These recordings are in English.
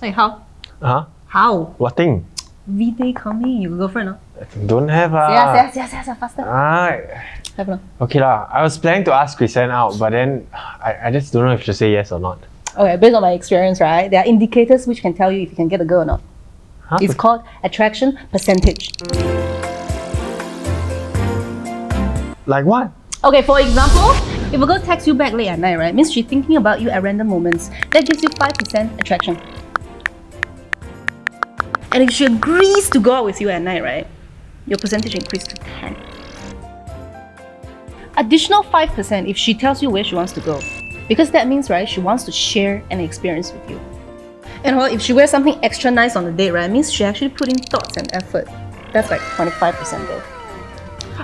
Hey, how? Huh? How? What thing? V-Day coming, you got girlfriend, no? Don't have ah. Yes, yes, yes, yes, faster. Ah, Have no? okay lah. I was planning to ask Christian out, but then I, I just don't know if to say yes or not. Okay, based on my experience, right, there are indicators which can tell you if you can get a girl or not. Huh? It's called attraction percentage. like what? Okay, for example, if a girl texts you back late at night, right, means she's thinking about you at random moments. That gives you 5% attraction. And if she agrees to go out with you at night, right, your percentage increased to 10. Additional 5% if she tells you where she wants to go. Because that means, right, she wants to share an experience with you. And well, if she wears something extra nice on the date, right, means she actually put in thoughts and effort. That's like 25% though.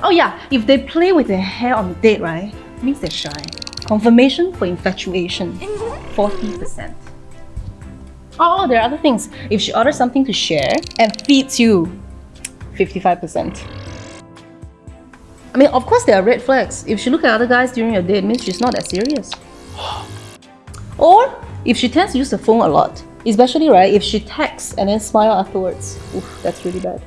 Oh yeah, if they play with their hair on the date, right, means they're shy. Confirmation for infatuation, 40%. Oh, there are other things. If she orders something to share and feeds you, 55%. I mean, of course there are red flags. If she look at other guys during your date, it means she's not that serious. Or if she tends to use the phone a lot, especially right if she texts and then smile afterwards. Oof, that's really bad.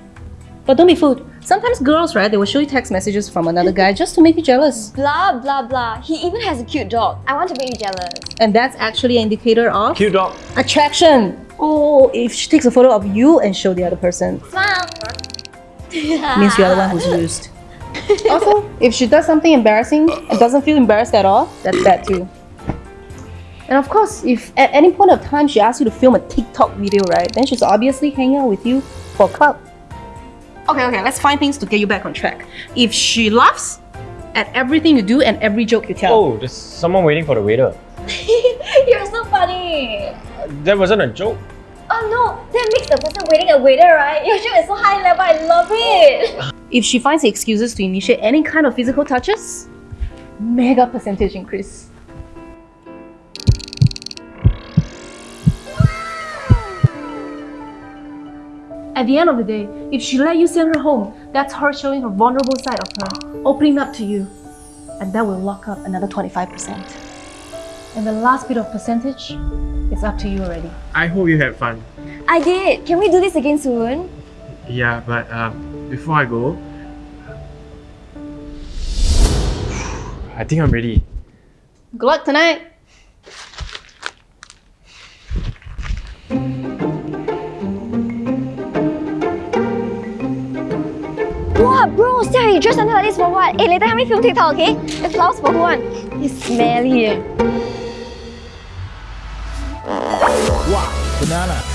But don't be fooled. Sometimes girls, right, they will show you text messages from another guy just to make you jealous. Blah blah blah. He even has a cute dog. I want to make you jealous. And that's actually an indicator of Cute dog. attraction. Oh, if she takes a photo of you and show the other person, Smile. means you're the one who's used. also, if she does something embarrassing and doesn't feel embarrassed at all, that's bad too. And of course, if at any point of time she asks you to film a TikTok video, right, then she's obviously hanging out with you for clout. Okay, okay, let's find things to get you back on track. If she laughs at everything you do and every joke you tell, Oh, there's someone waiting for the waiter. You're so funny. That wasn't a joke. Oh no, that makes the person waiting a waiter, right? Your joke is so high level. I love it. if she finds excuses to initiate any kind of physical touches, mega percentage increase. At the end of the day, if she let you send her home, that's her showing her vulnerable side of her, opening up to you. And that will lock up another 25%. And the last bit of percentage is up to you already. I hope you had fun. I did. Can we do this again soon? Yeah, but um, before I go, I think I'm ready. Good luck tonight! Bro, Sarah, you dressed until like this for what? Hey, later help me film TikTok, okay? The flowers for who one? It's smelly. eh. Wow, banana.